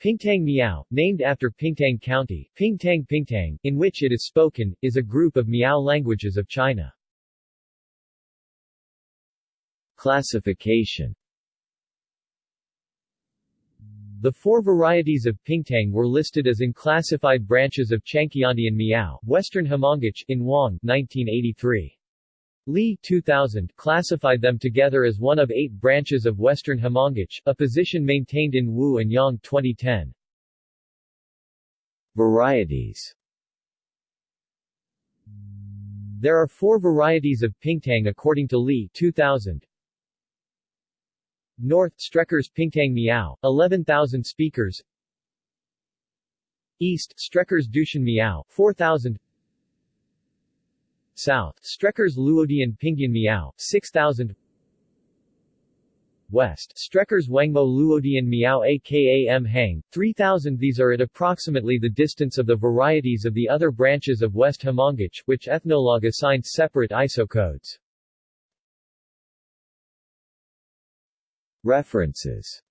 Pingtang Miao, named after Pingtang County, Pingtang Pingtang, in which it is spoken, is a group of Miao languages of China. Classification The four varieties of Pingtang were listed as unclassified branches of Chuanqiandian Miao, Western Hmongic, in Wang, 1983. Li 2000 classified them together as one of eight branches of Western Hmongic, a position maintained in Wu and Yang 2010. Varieties There are four varieties of Pingtang according to Li 2000. North Streckers Pingtang Miao, 11,000 speakers East Streckers Dushan Miao, 4,000 South. Streckers Luodian Pingyan Miao, 6,000 West. Streckers Wangmo Luodian Miao aka M Hang, 3000 These are at approximately the distance of the varieties of the other branches of West Hmongic, which Ethnologue assigned separate ISO codes. References